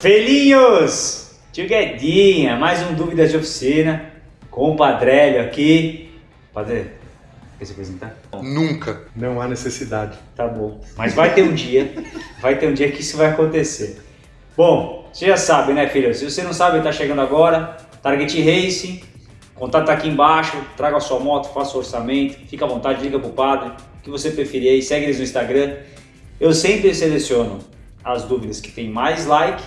Felinhos! Tio Guedinha, mais um Dúvidas de Oficina com o Padrélio aqui. Padre, quer se apresentar? Nunca. Não há necessidade. Tá bom. Mas vai ter um dia, vai ter um dia que isso vai acontecer. Bom, você já sabe, né, filho? Se você não sabe, tá chegando agora. Target Racing, contato tá aqui embaixo. Traga a sua moto, faça o orçamento. Fica à vontade, liga pro padre. O que você preferir aí, segue eles no Instagram. Eu sempre seleciono as dúvidas que tem mais like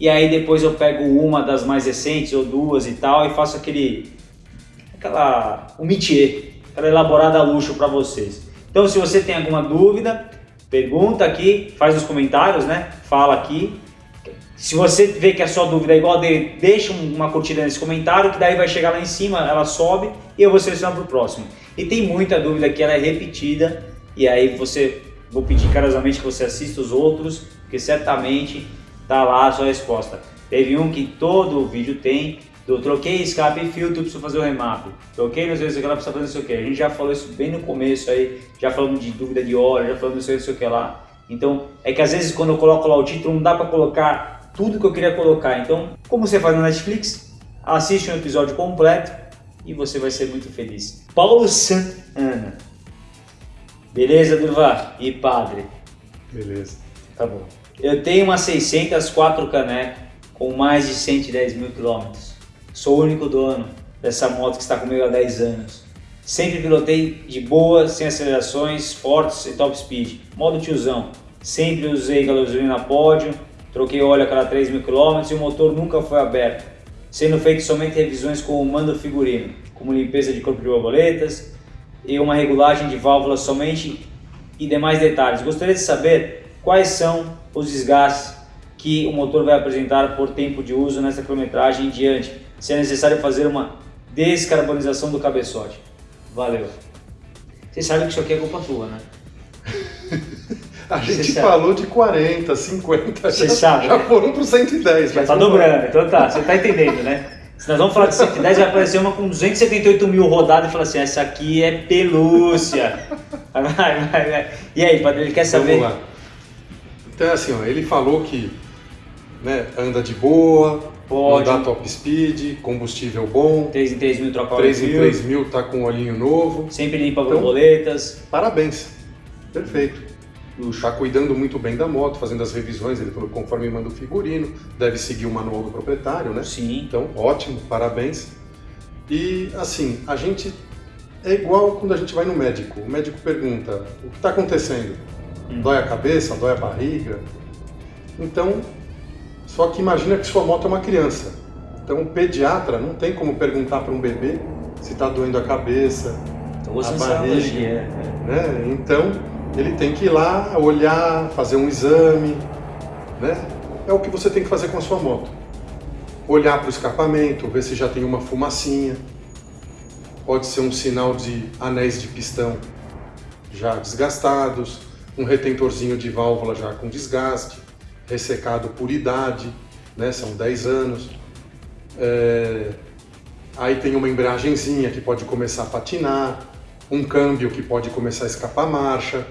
e aí depois eu pego uma das mais recentes ou duas e tal e faço aquele aquela um métier, aquela elaborada a luxo para vocês. Então se você tem alguma dúvida, pergunta aqui, faz nos comentários, né? Fala aqui. Se você vê que a sua dúvida é igual a dele, deixa uma curtida nesse comentário, que daí vai chegar lá em cima, ela sobe e eu vou selecionar para o próximo. E tem muita dúvida que ela é repetida, e aí você, vou pedir carinhosamente que você assista os outros, porque certamente tá lá a sua resposta. Teve um que todo o vídeo tem, do troquei escape e filtro, preciso fazer o remap. Troquei não sei o que lá, precisa fazer não sei o que. A gente já falou isso bem no começo aí, já falamos de dúvida de hora, já falamos não sei, não sei o que lá. Então, é que às vezes quando eu coloco lá o título, não dá para colocar tudo que eu queria colocar. Então, como você faz no Netflix, assiste um episódio completo e você vai ser muito feliz. Paulo Santana. Beleza, Durva? E padre? Beleza. Tá bom. Eu tenho uma 604 caneco com mais de 110 mil quilômetros. Sou o único dono dessa moto que está comigo há 10 anos. Sempre pilotei de boa, sem acelerações fortes e top speed. Modo tiozão. Sempre usei gasolina pódio, troquei óleo a cada 3 mil quilômetros e o motor nunca foi aberto. Sendo feito somente revisões com o mando figurino, como limpeza de corpo de borboletas e uma regulagem de válvulas somente e demais detalhes. Gostaria de saber quais são os desgastes que o motor vai apresentar por tempo de uso nessa quilometragem em diante, se é necessário fazer uma descarbonização do cabeçote. Valeu. Você sabe que isso aqui é culpa tua, né? A gente falou de 40, 50, Você já, sabe, já né? foram para 110. Já tá lá. dobrando, então tá, você tá entendendo, né? Se nós vamos falar de 110, vai aparecer uma com 278 mil rodadas e falar assim, essa aqui é pelúcia. Vai, vai, vai. E aí, padre, ele quer saber? Então é assim, ó, ele falou que né, anda de boa, Pode. andar top speed, combustível bom, 3 em 3 mil troca óleo 3 em fio, 3 mil tá com olhinho novo. Sempre limpa Então- borboletas. Parabéns, perfeito. Está cuidando muito bem da moto, fazendo as revisões, ele falou conforme manda o figurino, deve seguir o manual do proprietário, né? Sim. Então, ótimo, parabéns. E assim, a gente é igual quando a gente vai no médico. O médico pergunta: o que está acontecendo? Hum. Dói a cabeça? Dói a barriga? Então, só que imagina que sua moto é uma criança. Então, o pediatra não tem como perguntar para um bebê se está doendo a cabeça, gostando A dessa barriga. é. né? Então, ele tem que ir lá, olhar, fazer um exame, né? É o que você tem que fazer com a sua moto. Olhar para o escapamento, ver se já tem uma fumacinha. Pode ser um sinal de anéis de pistão já desgastados, um retentorzinho de válvula já com desgaste, ressecado por idade, né? São 10 anos. É, Aí tem uma embreagenzinha que pode começar a patinar, um câmbio que pode começar a escapar marcha,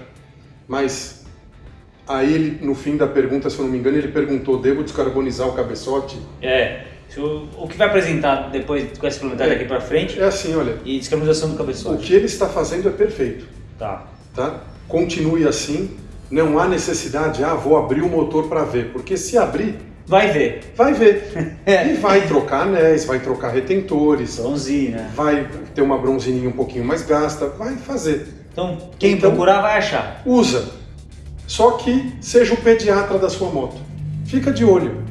mas aí ele, no fim da pergunta, se eu não me engano, ele perguntou, devo descarbonizar o cabeçote? É. O, o que vai apresentar depois com essa implementada daqui pra frente É assim, olha, e descarbonização do o cabeçote. que ele está fazendo é perfeito, Tá. Tá? Continue assim, não há necessidade, ah, vou abrir o motor para ver, porque se abrir, Vai ver. vai ver. E vai trocar anéis, vai trocar retentores, Bronzina. vai ter uma bronzininha um pouquinho mais gasta, vai fazer. Então, quem Então- procurar vai achar. Usa. Só que seja o pediatra da sua moto. Fica de olho.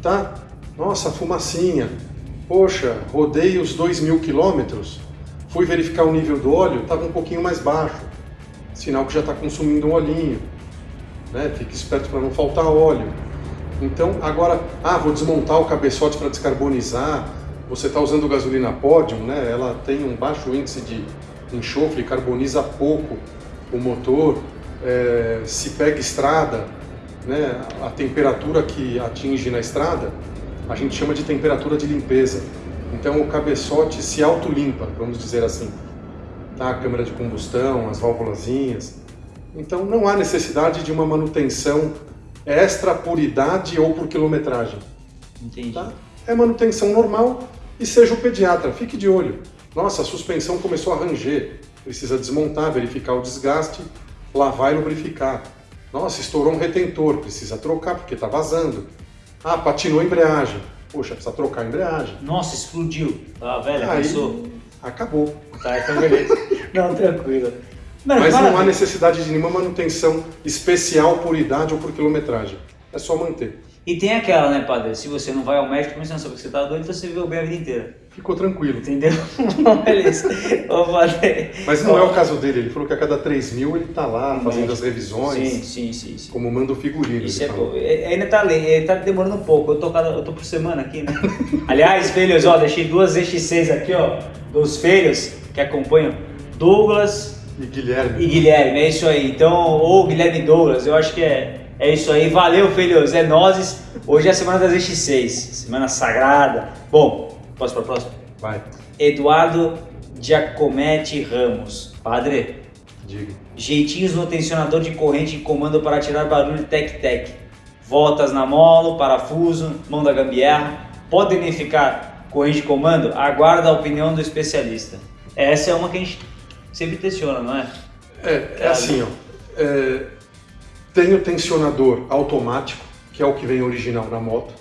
Tá? Nossa, fumacinha. Poxa, rodei os 2 mil quilômetros. Fui verificar o nível do óleo, estava um pouquinho mais baixo. Sinal que já está consumindo um olhinho. Né? Fique esperto para não faltar óleo. Então, agora, ah, vou desmontar o cabeçote para descarbonizar. Você está usando gasolina Podium, né? Ela tem um baixo índice de enxofre, carboniza pouco o motor. É, se pega estrada, né? A temperatura que atinge na estrada, a gente chama de temperatura de limpeza. Então, o cabeçote se autolimpa, vamos dizer assim. Tá? A câmara de combustão, as válvulazinhas. Então, não há necessidade de uma manutenção extra por idade ou por quilometragem. Entendi. Tá? É manutenção normal e seja o pediatra, fique de olho. Nossa, a suspensão começou a ranger, precisa desmontar, verificar o desgaste, lavar e lubrificar. Nossa, estourou um retentor, precisa trocar porque está vazando. Ah, patinou a embreagem. Poxa, precisa trocar a embreagem. Nossa, explodiu. Ah, velho, Aí, acabou. Tá, então beleza. não, tranquilo. Mano, Mas não há necessidade de nenhuma manutenção especial por idade ou por quilometragem. É só manter. E tem aquela, né, padre? Se você não vai ao médico, mas não sabe que você tá doente, você viveu bem a vida inteira. Ficou tranquilo. Entendeu? Beleza. Ô, padre. Mas não é o caso dele. Ele falou que a cada 3 mil ele está lá No fazendo médico. as revisões, Sim, sim, sim. sim. como manda o figurino. Isso ele é bom. É, Ainda tá, é, tá demorando um pouco. Eu tô, cada, eu tô por semana aqui, né? Aliás, filhos, ó, deixei duas ZX6 aqui, ó, dos filhos que acompanham. Douglas E Guilherme. e Guilherme, é isso aí. Então, ou Guilherme e Douglas, eu acho que é, é isso aí. Valeu, filhos, é nozes. Hoje é a semana das ZX6, semana sagrada. Bom, posso para a próxima? Vai, Eduardo Giacometti Ramos. Padre, diga. jeitinhos no tensionador de corrente e comando para tirar barulho tec-tec. Voltas na mola, parafuso, mão da gambiarra. Pode unificar corrente de comando? Aguarda a opinião do especialista. Essa é uma que a gente sempre tensiona, não é? É, é assim, ó. É, tem o tensionador automático, que é o que vem original na moto,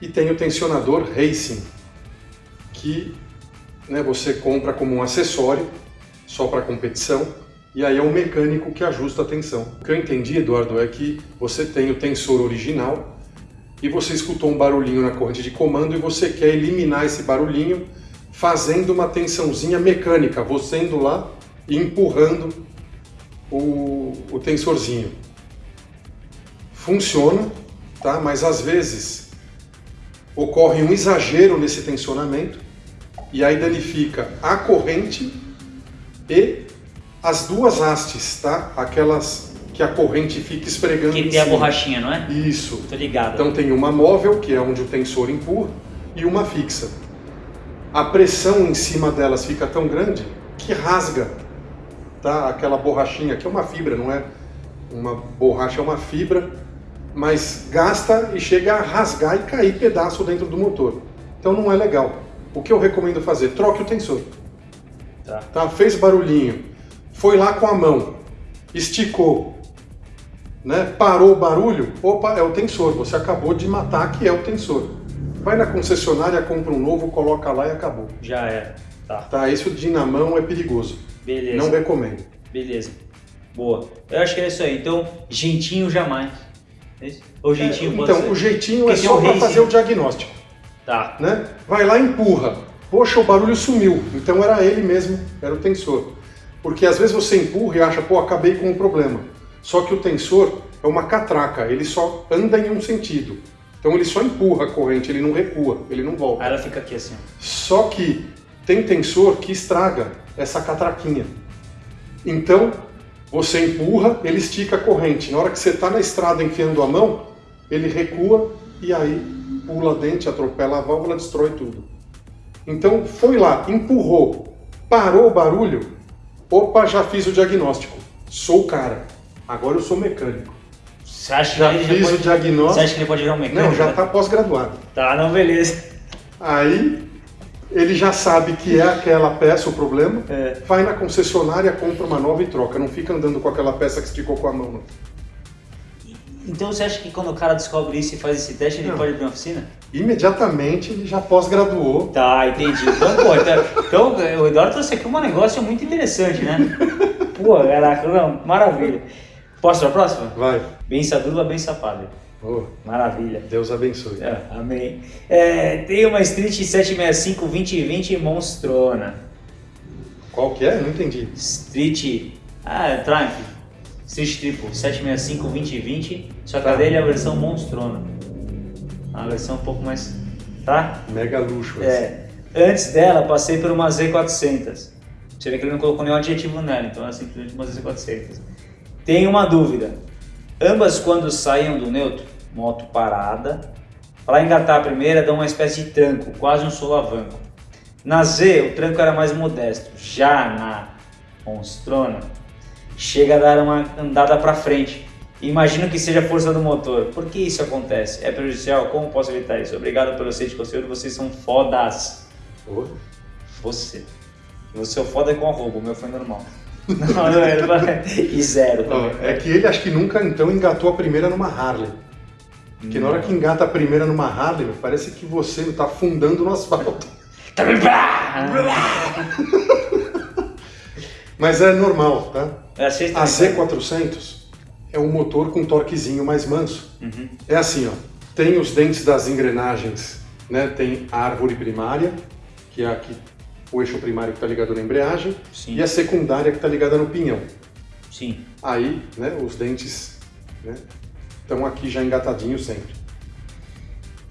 e tem o tensionador racing, que né, você compra como um acessório, só para competição, e aí é o mecânico que ajusta a tensão. O que eu entendi, Eduardo, é que você tem o tensor original e você escutou um barulhinho na corrente de comando e você quer eliminar esse barulhinho fazendo uma tensãozinha mecânica, você indo lá e empurrando o, o tensorzinho. Funciona, tá? mas às vezes ocorre um exagero nesse tensionamento e aí danifica a corrente e as duas hastes, tá? Aquelas que a corrente fica esfregando Que em tem a cima. borrachinha, não é? Isso. Tô ligado. Então tem uma móvel, que é onde o tensor empurra, e uma fixa. A pressão em cima delas fica tão grande que rasga tá? aquela borrachinha, que é uma fibra, não é uma borracha, é uma fibra, mas gasta e chega a rasgar e cair pedaço dentro do motor. Então não é legal. O que eu recomendo fazer? Troque o tensor. Tá. Tá? Fez barulhinho, foi lá com a mão, esticou, né? parou o barulho, opa, é o tensor, você acabou de matar que é o tensor. Vai na concessionária, compra um novo, coloca lá e acabou. Já era. Tá. Tá? Isso de na mão é perigoso. Beleza. Não recomendo. Beleza. Boa. Eu acho que é isso aí. Então, jeitinho jamais. É? Ou jeitinho pode então, ser? o jeitinho Porque é só para fazer o diagnóstico. Tá. né? Vai lá e empurra. Poxa, o barulho sumiu. Então era ele mesmo, era o tensor. Porque às vezes você empurra e acha, pô, acabei com o problema. Só que o tensor é uma catraca, ele só anda em um sentido. Então ele só empurra a corrente, ele não recua, ele não volta. Aí ela fica aqui assim. Só que tem tensor que estraga essa catraquinha. Então, você empurra, ele estica a corrente. Na hora que você está na estrada enfiando a mão, ele recua e aí pula dente, atropela a válvula, destrói tudo. Então, foi lá, empurrou, parou o barulho, opa, já fiz o diagnóstico. Sou o cara. Agora eu sou mecânico. Você acha Já que ele fiz pode... o diagnóstico. Você acha que ele pode virar um mecânico? Não, já né? está pós-graduado. Tá, não, beleza. Aí ele já sabe que é aquela peça o problema, É. vai na concessionária, compra uma nova e troca. Não fica andando com aquela peça que esticou com a mão. Não. Então você acha que quando o cara descobre isso e faz esse teste, ele Não. pode abrir uma oficina? Imediatamente ele já pós-graduou. Tá, entendi. Então, pô, então, então o Eduardo trouxe aqui um negócio muito interessante, né? Pô, caraca, não, maravilha. Posso para a próxima? Vai. Bença dula, bença padre. Oh, Maravilha. Deus abençoe. É, amém. É, tem uma Street 765 2020 monstrona. Qual que é? Não entendi. Street. Ah, é Triumph. Street Triple 765 2020. Só que Tá. a dele é a versão monstrona. A versão um pouco mais. Tá? Mega luxo. É. Antes dela, passei por uma Z400. Você vê que ele não colocou nenhum adjetivo nela, então é simplesmente uma Z400. Tenho uma dúvida. Ambas, quando saíam do neutro, moto parada, para engatar a primeira, dão uma espécie de tranco, quase um solavanco. Na Z, o tranco era mais modesto. Já na Monstrona, chega a dar uma andada para frente, Imagino que seja a força do motor. Por que isso acontece? É prejudicial? Como posso evitar isso? Obrigado pelo aceite de conteúdo, vocês são fodas. Ô, Você. O seu foda é com arroba, o meu foi normal. Não, não é, não é. E zero também. é que ele acho que nunca então engatou a primeira numa Harley. Porque na hora que engata a primeira numa Harley, parece que você está afundando no asfalto. Mas é normal, tá? É a sexta A Z400 é um motor com torquezinho mais manso. Uhum. É assim, ó, tem os dentes das engrenagens, né? Tem a árvore primária, que é aqui o eixo primário que está ligado na embreagem, Sim. e a secundária que está ligada no pinhão. Sim. Aí, né, os dentes né, estão aqui já engatadinhos sempre.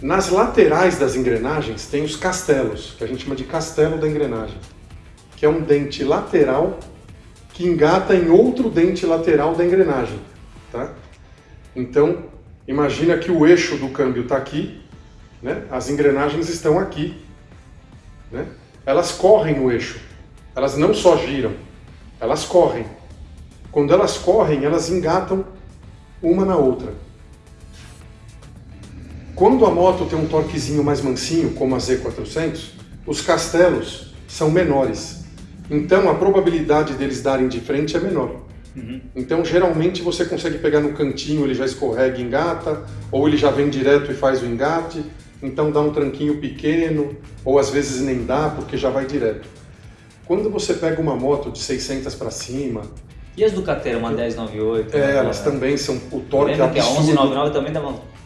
Nas laterais das engrenagens tem os castelos, que a gente chama de castelo da engrenagem, que é um dente lateral que engata em outro dente lateral da engrenagem, tá? Então, imagina que o eixo do câmbio está aqui, né? As engrenagens estão aqui, né? Elas correm no eixo. Elas não só giram, elas correm. Quando elas correm, elas engatam uma na outra. Quando a moto tem um torquezinho mais mansinho, como a Z400, os castelos são menores. Então a probabilidade deles darem de frente é menor. Uhum. Então geralmente você consegue pegar no cantinho, ele já escorrega e engata, ou ele já vem direto e faz o engate, então dá um tranquinho pequeno, ou às vezes nem dá porque já vai direto. Quando você pega uma moto de 600 para cima, E as Ducateira, uma 1098? é, né? elas também são o torque Lembra que a absurdo. 1199 também dava um...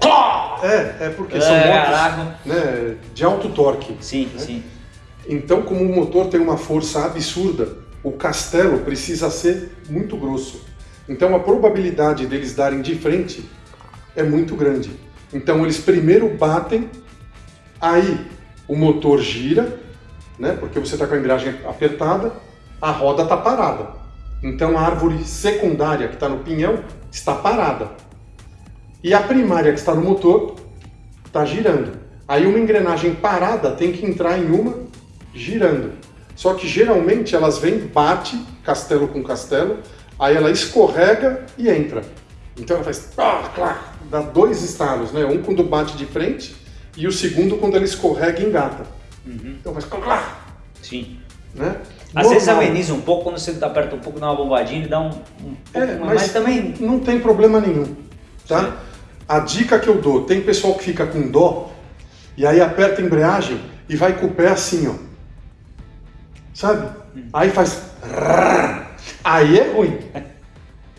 É, é porque É, são motos né, de alto torque. Sim, né? sim. Então, como o motor tem uma força absurda, o castelo precisa ser muito grosso. Então, a probabilidade deles darem de frente é muito grande. Então, eles primeiro batem, aí o motor gira, né, porque você está com a embreagem apertada, a roda está parada. Então, a árvore secundária que está no pinhão está parada. E a primária que está no motor está girando. Aí uma engrenagem parada tem que entrar em uma girando. Só que geralmente elas vêm, bate castelo com castelo, aí ela escorrega e entra. Então ela faz pá, clá, dá dois estalos, né? Um quando bate de frente e o segundo quando ela escorrega e engata. Uhum. Então faz clá, Sim. né? Às vezes Normal. ameniza um pouco, quando você aperta um pouco, dá uma bombadinha, ele dá um, um pouco É, mas, mas também... não tem problema nenhum, tá? Sim. A dica que eu dou, tem pessoal que fica com dó e aí aperta a embreagem e vai com o pé assim, ó. Sabe? Hum. Aí faz aí é ruim.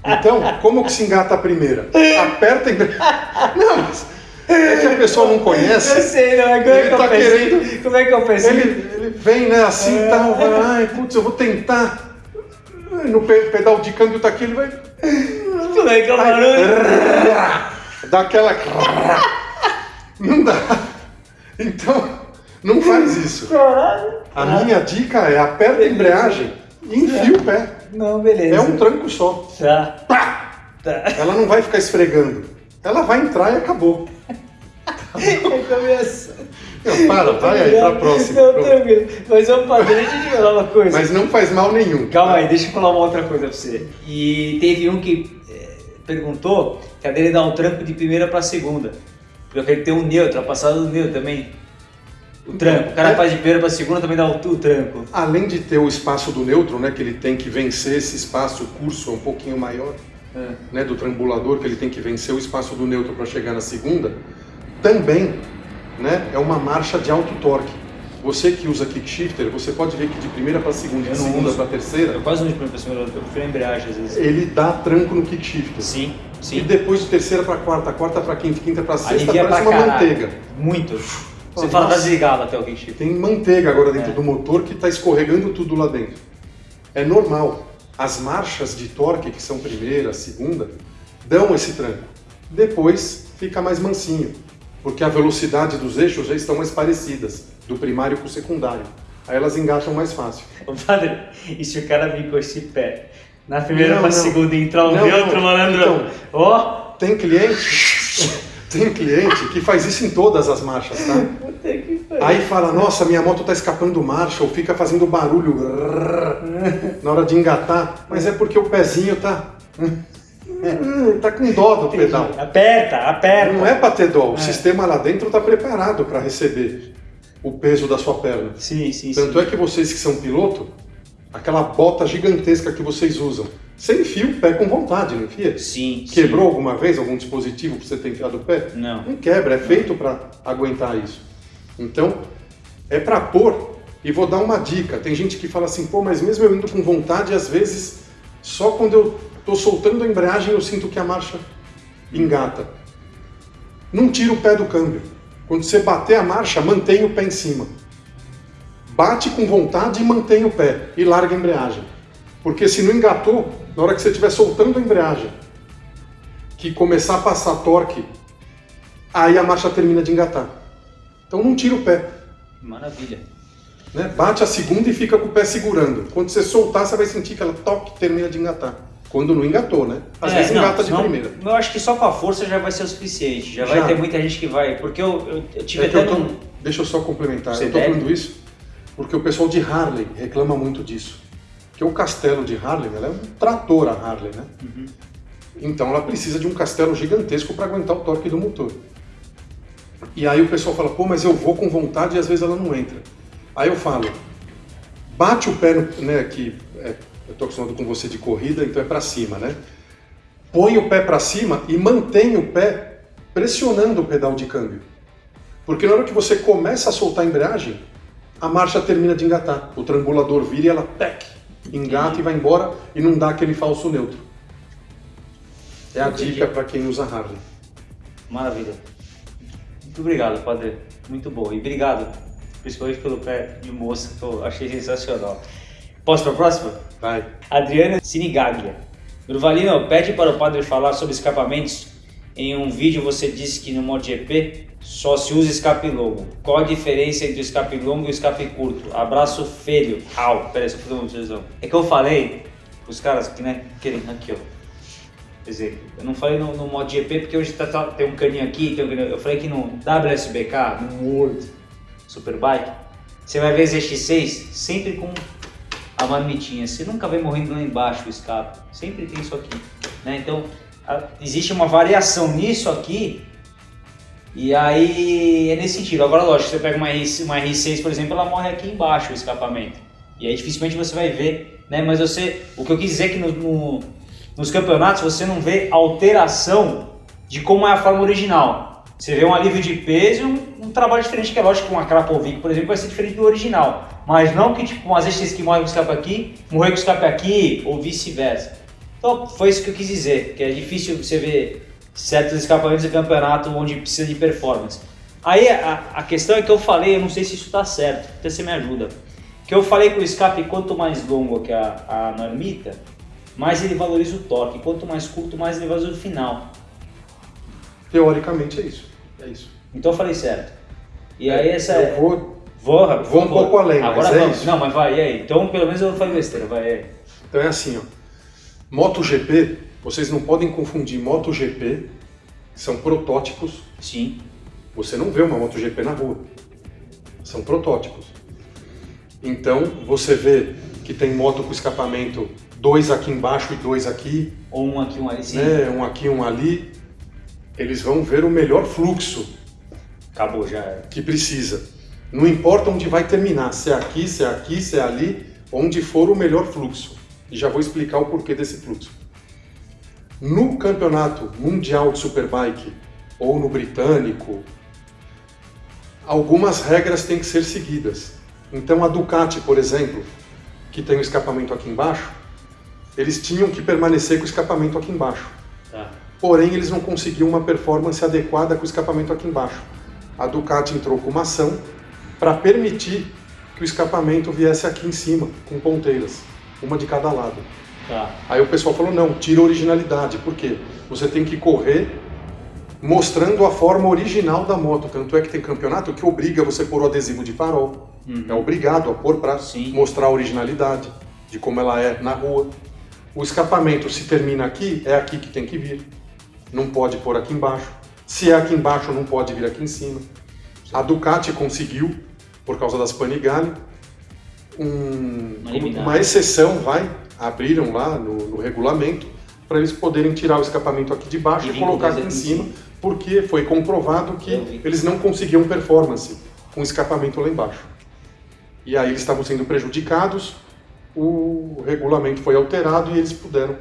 Então, como que se engata a primeira? Aperta a embreagem. Não, mas é que a pessoa não conhece. Eu sei, não, é como é Ele que eu tá pensei? querendo- Como é que eu pensei? Ele, ele vem, né, assim e tal, vai, ai, putz, eu vou tentar. No pe- pedal de câmbio tá aqui, ele vai. Como é que é o barulho? Dá aquela. Não dá. Então, não faz isso. A minha dica é aperta a embreagem e enfia o pé. Não, beleza. É um tranco só. Tá. Pá! Tá. Ela não vai ficar esfregando. Ela vai entrar e acabou. Começa. Não, para, vai aí pra próxima. Não, Pronto. tranquilo. Mas deixa eu te falar uma coisa. Mas não faz mal nenhum. Calma aí, deixa eu falar uma outra coisa pra você. E teve um que eh, perguntou que a dele dá um tranco de primeira pra segunda. Porque ele tem um neutro, a passada do neutro também. O tranco. O cara É. faz de primeira pra segunda também dá o, o tranco. Além de ter o espaço do neutro, né, que ele tem que vencer esse espaço, o curso é um pouquinho maior, É. né, do trambulador, que ele tem que vencer o espaço do neutro para chegar na segunda, também né, é uma marcha de alto torque. Você que usa kickshifter, você pode ver que de primeira para segunda, de segunda para terceira, Eu quase não de primeira pra segunda, eu prefiro a embreagem às vezes. ele dá tranco no kickshifter. Sim, E sim. depois de terceira para quarta, quarta para quinta, quinta para sexta, Alivia parece uma caralho. manteiga. Muito. Você fala, nossa. desligado até o kickshifter. Tem manteiga agora dentro É. do motor que está escorregando tudo lá dentro. É normal. As marchas de torque, que são primeira, segunda, dão esse tranco. Depois fica mais mansinho, porque a velocidade dos eixos já estão mais parecidas, do primário com o secundário. Aí elas engatam mais fácil. Ô, padre, e se o cara vir com esse pé? Na primeira não. segunda entrar um Não, neutro, não. malandrão. Então. Ó! Tem cliente, tem cliente que faz isso em todas as marchas, tá? Aí fala, nossa, minha moto tá escapando marcha, ou fica fazendo barulho na hora de engatar, mas é porque o pezinho tá tá com dó do pedal. Aperta, aperta. Não é para ter dó, o É. sistema lá dentro está preparado para receber o peso da sua perna. Sim, sim, Tanto sim. é que vocês que são piloto, aquela bota gigantesca que vocês usam, você enfia o pé com vontade, não enfia? Sim, Quebrou alguma vez algum dispositivo para você ter enfiado o pé? sim. Não. Não quebra, é feito para aguentar isso. Então, é para pôr. E vou dar uma dica. Tem gente que fala assim, pô, mas mesmo eu indo com vontade, às vezes, só quando eu tô soltando a embreagem eu sinto que a marcha engata. Não tira o pé do câmbio. Quando você bater a marcha, mantenha o pé em cima. Bate com vontade e mantém o pé. E larga a embreagem. Porque se não engatou, na hora que você estiver soltando a embreagem, que começar a passar torque, aí a marcha termina de engatar. Então não tira o pé. Maravilha. Né? Bate a segunda e fica com o pé segurando. Quando você soltar, você vai sentir que ela toque termina de engatar. Quando não engatou, né? Às É, vezes não, engata de senão- primeira. Eu acho que só com a força já vai ser o suficiente. Já, Já. vai ter muita gente que vai. Porque eu, eu, eu tive É até eu tô- num. Deixa eu só complementar. Você eu tô deve? falando isso porque o pessoal de Harley reclama muito disso. Porque o castelo de Harley, ela é um trator a Harley, né? Uhum. Então ela precisa de um castelo gigantesco para aguentar o torque do motor. E aí o pessoal fala, pô, mas eu vou com vontade e às vezes ela não entra. Aí eu falo, bate o pé, no, né, que é, eu tô acostumado com você de corrida, então é para cima, né? Põe o pé para cima e mantém o pé pressionando o pedal de câmbio. Porque na hora que você começa a soltar a embreagem, a marcha termina de engatar. O trangulador vira e ela tec, engata e vai embora e não dá aquele falso neutro. É a Entendi. dica para quem usa Harley. Maravilha. Muito obrigado, padre. Muito bom. E obrigado, principalmente pelo pé de moça, que eu achei sensacional. Posso para a próxima? Vai. Adriana Sinigaglia. Durvalino, pede para o padre falar sobre escapamentos. Em um vídeo você disse que no MotoGP só se usa escape longo. Qual a diferença entre o escape longo e o escape curto? Abraço feio. Au, peraí, só fazer uma observação. É que eu falei, os caras que né, querem aqui ó. Quer dizer, eu não falei no, no MotoGP porque hoje tá- tá- tem um caninho aqui, tem um caninho, eu falei que no WSBK, no World Superbike, você vai ver ZX6 sempre com a marmitinha. Você nunca vê morrendo lá embaixo o escape. Sempre tem isso aqui. Né? Então, existe uma variação nisso aqui. E aí é nesse sentido. Agora, lógico, você pega uma, R, uma R6, por exemplo, ela morre aqui embaixo o escapamento. E aí dificilmente você vai ver. Né? Mas você. O que eu quis dizer é que no- no- nos campeonatos você não vê alteração de como é a forma original. Você vê um alívio de peso e um, um trabalho diferente, que é lógico que uma Krapovic, por exemplo, vai ser diferente do original. Mas não que tipo umas vezes que morre com escape aqui, morrer com escape aqui, ou vice-versa. Então foi isso que eu quis dizer, que é difícil você ver certos escapamentos de campeonato onde precisa de performance. Aí a, a questão é que eu falei, eu não sei se isso está certo, até você me ajuda. Que eu falei que o escape, quanto mais longo que a, a normita, mais ele valoriza o torque. Quanto mais curto, mais ele valoriza o final. Teoricamente é isso. É isso. Então eu falei certo. E aí essa é. Eu vou. Vou, por Vou um pouco além, mas Agora é vamos. isso. Não, mas vai, e aí? Então pelo menos eu não falei besteira, vai. Então é assim, ó. MotoGP, vocês não podem confundir MotoGP, que são protótipos. Sim. Você não vê uma MotoGP na rua. São protótipos. Então, você vê que tem moto com escapamento dois aqui embaixo e dois aqui, Ou um aqui, um ali, sim. né? um aqui um ali. Eles vão ver o melhor fluxo Acabou já. é. que precisa. Não importa onde vai terminar, se é aqui, se é aqui, se é ali, onde for o melhor fluxo. E já vou explicar o porquê desse fluxo. No campeonato mundial de Superbike ou no britânico, algumas regras têm que ser seguidas. Então a Ducati, por exemplo, que tem o escapamento aqui embaixo, eles tinham que permanecer com o escapamento aqui embaixo Tá. porém eles não conseguiam uma performance adequada com o escapamento aqui embaixo. A Ducati entrou com uma ação para permitir que o escapamento viesse aqui em cima, com ponteiras, uma de cada lado. Tá. Aí o pessoal falou, não, tira a originalidade, por quê? Você tem que correr mostrando a forma original da moto, tanto é que tem campeonato que obriga você a pôr o adesivo de farol, Uhum. é obrigado a pôr para mostrar a originalidade de como ela é na rua. O escapamento, se termina aqui, é aqui que tem que vir. Não pode pôr aqui embaixo. Se é aqui embaixo, não pode vir aqui em cima. A Ducati conseguiu, por causa das Panigale, um- Uma exceção, vai, abriram lá no, no regulamento, para eles poderem tirar o escapamento aqui de baixo E e, colocar aqui em cima, porque foi comprovado que eles não conseguiam performance com o escapamento lá embaixo. E aí eles estavam sendo prejudicados, o regulamento foi alterado e eles puderam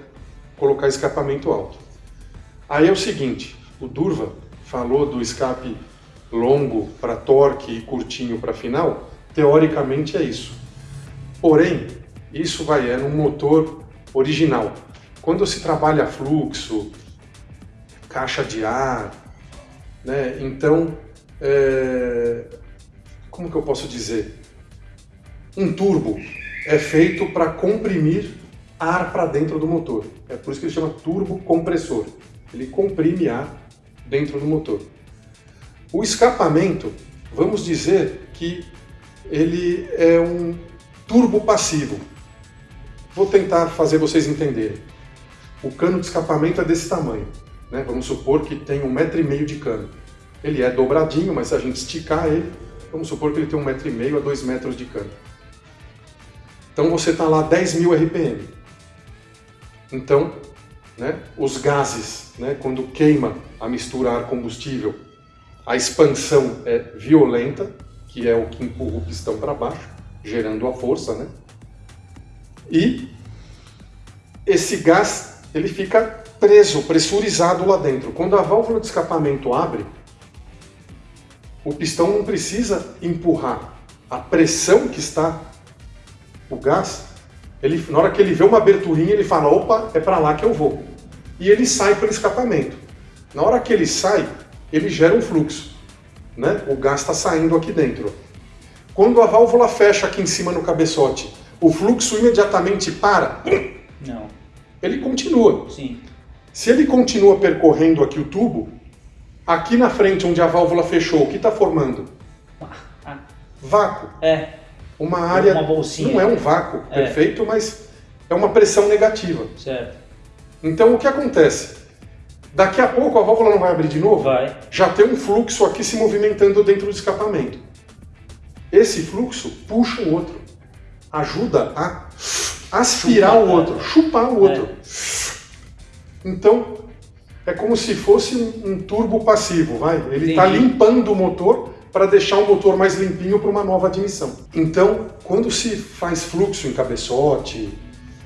colocar escapamento alto. Aí é o seguinte, o Durva falou do escape longo para torque e curtinho para final, teoricamente é isso. Porém, isso vai é no motor original. Quando se trabalha fluxo, caixa de ar, né? Então, é, como que eu posso dizer? Um turbo é feito para comprimir ar para dentro do motor. É por isso que ele chama turbo compressor. Ele comprime ar dentro do motor. O escapamento, vamos dizer que ele é um turbo passivo. Vou tentar fazer vocês entenderem. O cano de escapamento é desse tamanho. Né? Vamos supor que tem um metro e meio de cano. Ele é dobradinho, mas se a gente esticar ele, vamos supor que ele tem um metro e meio a dois metros de cano. Então você está lá 10 mil RPM. Então, né, os gases, né, quando queima a mistura ar-combustível, a expansão é violenta, que é o que empurra o pistão para baixo, gerando a força, né? E esse gás ele fica preso, pressurizado lá dentro. Quando a válvula de escapamento abre, o pistão não precisa empurrar. A pressão que está o gás, ele, na hora que ele vê uma aberturinha, ele fala, opa, é para lá que eu vou. E ele sai pelo escapamento. Na hora que ele sai, ele gera um fluxo. Né? O gás está saindo aqui dentro. Quando a válvula fecha aqui em cima no cabeçote, o fluxo imediatamente para, Não. ele continua. Sim. Se ele continua percorrendo aqui o tubo, aqui na frente onde a válvula fechou, o que está formando? Ah, Vácuo. é, Uma área. Uma bolsinha. Não é um vácuo É. perfeito, mas é uma pressão negativa. certo. Então o que acontece? Daqui a pouco a válvula não vai abrir de novo? Vai. Já tem um fluxo aqui se movimentando dentro do escapamento. Esse fluxo puxa o outro, ajuda a aspirar o outro, chupar o outro. Então é como se fosse um, um turbo passivo, vai? Ele está limpando o motor para deixar o motor mais limpinho para uma nova admissão. Então, quando se faz fluxo em cabeçote,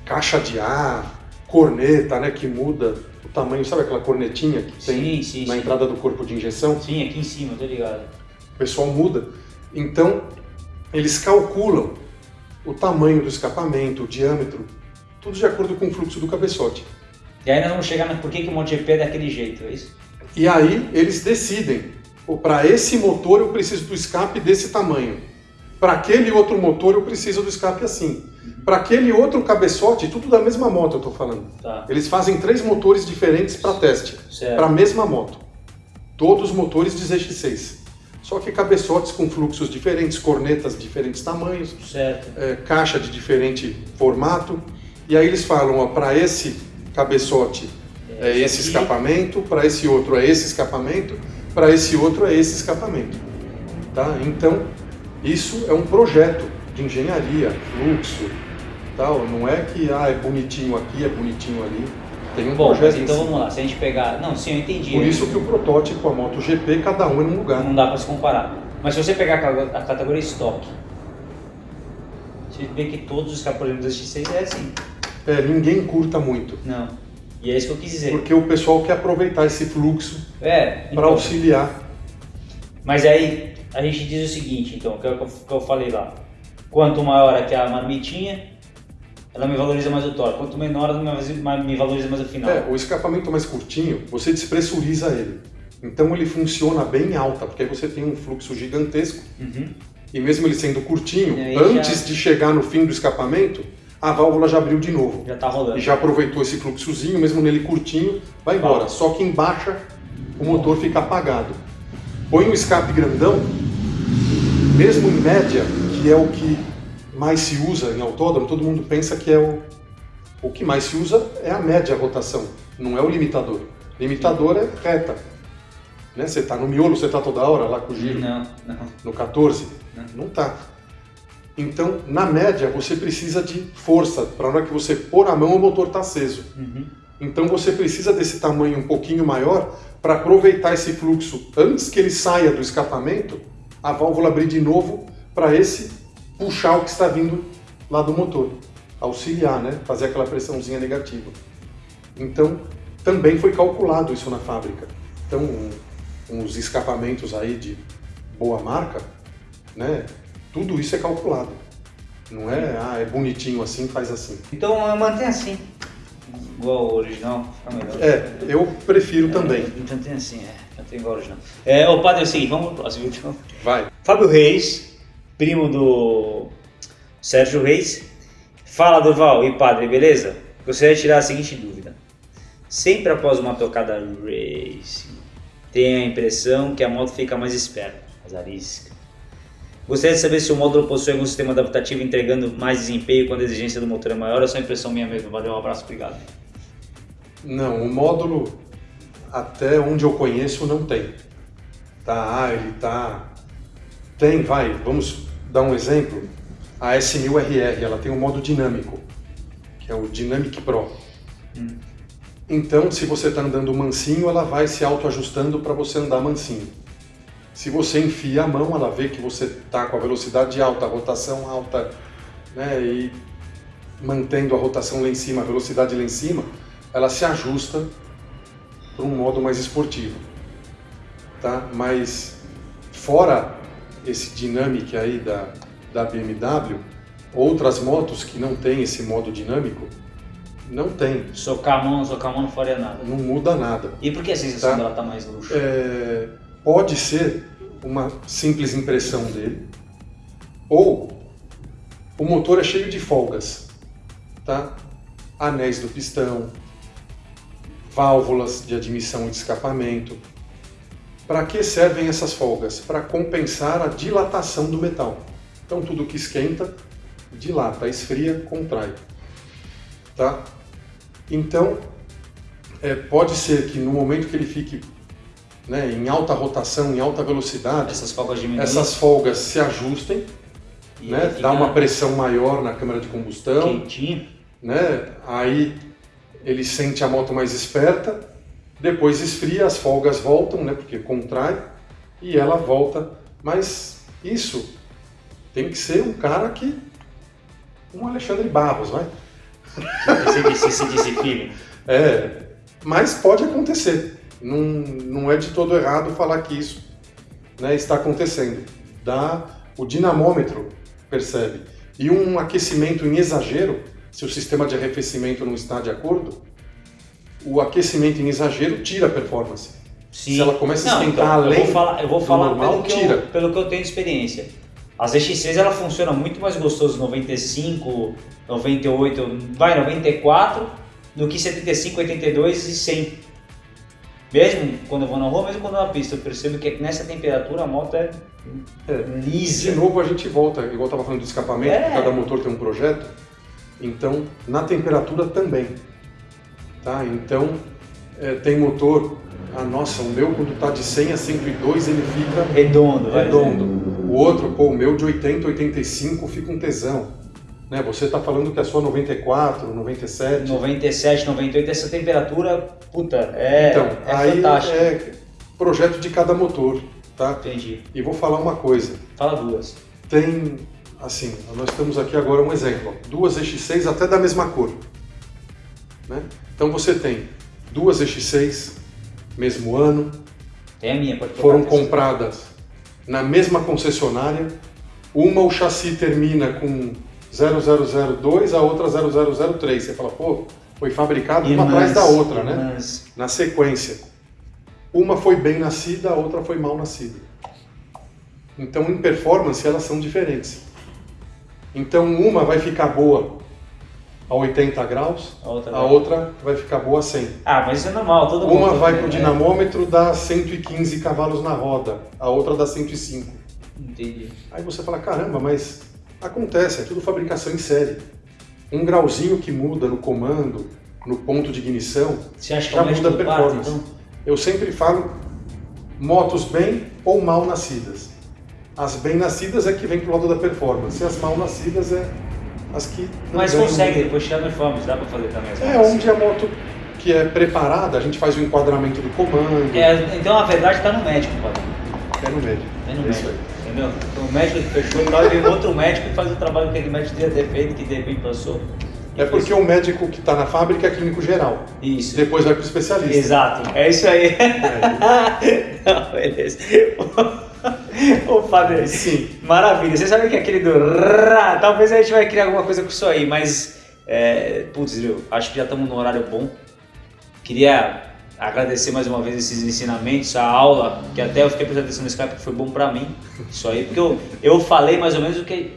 caixa de ar, corneta, né, que muda o tamanho, sabe aquela cornetinha que tem Sim, sim, na sim. entrada do corpo de injeção? Sim, aqui em cima, tô ligado. O pessoal muda. Então, eles calculam o tamanho do escapamento, o diâmetro, tudo de acordo com o fluxo do cabeçote. E aí nós vamos chegar no por que, o MotoGP é daquele jeito, é isso? E aí eles decidem, para esse motor eu preciso do escape desse tamanho. Para aquele outro motor eu preciso do escape assim. Para aquele outro cabeçote, tudo da mesma moto eu estou falando. Tá. Eles fazem três motores diferentes para teste, para a mesma moto. Todos motores de ZX6. Só que cabeçotes com fluxos diferentes, cornetas de diferentes tamanhos, é, caixa de diferente formato. E aí eles falam, para esse cabeçote é esse esse escapamento, para esse outro é esse escapamento, para esse outro é esse escapamento. Tá? Então, isso é um projeto de engenharia, fluxo, tal. não é que ah, é bonitinho aqui, é bonitinho ali. Tem um Bom, projeto mas em então vamos lá, se a gente pegar. Não, sim, eu entendi. Por isso que o protótipo, a MotoGP, cada um é num lugar. Não dá pra se comparar. Mas se você pegar a categoria estoque, você vê que todos os escapulinos do X6 é assim. É, ninguém curta muito, Não. E é isso que eu quis dizer. porque o pessoal quer aproveitar esse fluxo É, para então, auxiliar. Mas aí a gente diz o seguinte, então, que é o que eu, que eu falei lá. Quanto maior aqui a marmitinha, ela me valoriza mais o torque. Quanto menor, ela me valoriza- mais o final. É, o escapamento mais curtinho, você despressuriza ele. Então ele funciona bem em alta, porque aí você tem um fluxo gigantesco Uhum. e mesmo ele sendo curtinho, antes já- de chegar no fim do escapamento, a válvula já abriu de novo. Já tá rolando. E já aproveitou esse fluxozinho, mesmo nele curtinho, vai embora. Só que em baixa o motor fica apagado. Põe um escape grandão, mesmo em média, que é o que mais se usa em autódromo, todo mundo pensa que é o, o que mais se usa é a média rotação, não é o limitador. Limitador é reta. Né? Você está no miolo, você está toda hora lá com o giro Não, não. no 14? Não. Não tá. Então, na média, você precisa de força para na hora que você pôr a mão o motor tá aceso. Uhum. Então você precisa desse tamanho um pouquinho maior para aproveitar esse fluxo antes que ele saia do escapamento, a válvula abrir de novo para esse puxar o que está vindo lá do motor, auxiliar, né? fazer aquela pressãozinha negativa. Então também foi calculado isso na fábrica. Então um, uns escapamentos aí de boa marca, né? tudo isso é calculado. Não é, ah, é bonitinho assim, faz assim. Então mantém assim. Igual o original, fica melhor. É, eu prefiro é, também. Tem assim, é. Mantém igual o original. É, ô padre, é o seguinte, vamos pro próximo então. Vai. Fábio Reis, primo do Sérgio Reis. Fala, Durval e padre, beleza? Gostaria de tirar a seguinte dúvida. Sempre após uma tocada racing, tenho a impressão que a moto fica mais esperta, mais arisca. Gostaria de saber se o módulo possui algum sistema adaptativo entregando mais desempenho quando a exigência do motor é maior ou só impressão minha mesmo? Valeu, um abraço, obrigado. Não, o módulo, até onde eu conheço, não tem. Tá, ele tá... Tem, vai, vamos dar um exemplo. A S1000RR, ela tem um modo dinâmico, que é o Dynamic Pro. Hum. Então, se você está andando mansinho, ela vai se autoajustando para você andar mansinho. Se você enfia a mão, ela vê que você está com a velocidade alta, a rotação alta, né, e mantendo a rotação lá em cima, a velocidade lá em cima, ela se ajusta para um modo mais esportivo. Tá? Mas fora esse Dynamic aí da, da BMW, outras motos que não tem esse modo dinâmico, não tem. Socar a mão, socar a mão não faria nada. Não muda nada. E por que a sensação tá? dela está mais luxo? É pode ser uma simples impressão dele, ou o motor é cheio de folgas, tá? Anéis do pistão, válvulas de admissão e de escapamento. Para que servem essas folgas? Para compensar a dilatação do metal. Então tudo que esquenta, dilata, esfria, contrai. Tá? Então, é, pode ser que no momento que ele fique né, em alta rotação, em alta velocidade, essas folgas, diminuem. essas folgas se ajustem, e né, dá uma pressão maior na câmara de combustão, quentinho. Né, aí ele sente a moto mais esperta, depois esfria, as folgas voltam, né, porque contrai, e ela volta. Mas isso tem que ser um cara que... um Alexandre Barros, vai. Esse, esse disciplina. É, mas pode acontecer não, não é de todo errado falar que isso né, está acontecendo. Dá, o dinamômetro percebe. E um aquecimento em exagero, se o sistema de arrefecimento não está de acordo, o aquecimento em exagero tira a performance. Sim. Se ela começa a esquentar então, além eu vou falar, eu vou falar normal, pelo, que tira. Eu, pelo que eu tenho de experiência. As X6 ela funciona muito mais gostoso 95, 98, vai 94 do que 75, 82 e 100. Mesmo quando eu vou na rua, mesmo quando eu na pista, eu percebo que nessa temperatura a moto é, é lisa. De novo a gente volta, igual eu estava falando do escapamento, é. cada motor tem um projeto, então na temperatura também. Tá? Então é, tem motor, ah, nossa, o meu quando está de 100 a 102 ele fica redondo. redondo. O outro, pô, o meu de 80 a 85 fica um tesão. Né? Você está falando que é só 94, 97? 97, 98, essa temperatura, puta, é, então, é aí fantástico. É projeto de cada motor, tá? Entendi. E vou falar uma coisa. Fala duas. Tem, assim, nós temos aqui agora um exemplo. Duas X6 até da mesma cor. Né? Então você tem duas X6, mesmo ano. A minha, Foram compradas na mesma concessionária. Uma o chassi termina com 0002, a outra 0003. Você fala, pô, foi fabricado uma atrás da outra, né? Na sequência. Uma foi bem nascida, a outra foi mal nascida. Então, em performance, elas são diferentes. Então, uma vai ficar boa a 80 graus, a outra, a outra vai ficar boa a 100. Ah, mas isso é normal, todo mundo. Uma vai para o dinamômetro, dá 115 cavalos na roda, a outra dá 105. Entendi. Aí você fala, caramba, mas Acontece, é tudo fabricação em série. Um grauzinho que muda no comando, no ponto de ignição, já muda a performance. Então? Eu sempre falo motos bem ou mal nascidas. As bem nascidas é que vem pro lado da performance, e as mal nascidas é as que. Mas consegue depois tirar performance, dá para fazer também. É onde a moto que é preparada, a gente faz o enquadramento do comando. É, então a verdade está no médico, padre. É no médico. É no É isso médico. aí. Entendeu? Então o médico que fechou e tal, e vem outro médico e faz o trabalho que aquele médico devia ter feito, que de repente passou. É porque o médico que está na fábrica é clínico geral. Isso. Depois vai para o especialista. Exato, é isso aí. Não, beleza. Ô padre, Sim. maravilha. Você sabe que aquele do talvez a gente vai criar alguma coisa com isso aí, mas é, putz, viu, acho que já estamos no horário bom. Queria agradecer mais uma vez esses ensinamentos, a aula, que até eu fiquei prestando atenção no Skype, que foi bom pra mim, isso aí, porque eu, eu falei mais ou menos o que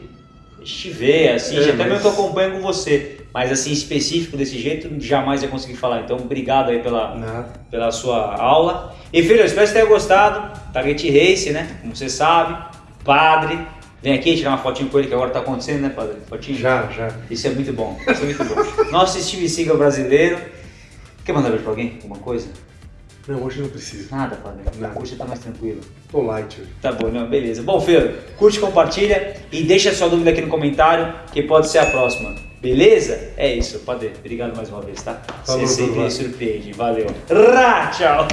vê, assim, É, até mas- mesmo que eu acompanho com você, mas assim, específico desse jeito, jamais ia conseguir falar. Então, obrigado aí pela, Nada. pela sua aula. E filho, eu espero que você tenha gostado. Target Race, né? Como você sabe, padre. Vem aqui tirar uma fotinho com ele, que agora tá acontecendo, né, padre? Fotinho? Já, já. Isso é muito bom. Isso é muito bom. Nosso Steve Seagal brasileiro. Quer mandar beijo pra alguém? Alguma coisa? Não, hoje não precisa. Nada, padre. Nada. Hoje tá mais tranquilo. Tô light hoje. Tá bom, não, beleza. Bom, filho, curte, compartilha e deixa sua dúvida aqui no comentário, que pode ser a próxima. Beleza? É isso, padre. Obrigado mais uma vez, tá? Falou, Você sempre me surpreende. Valeu. Rá, tchau.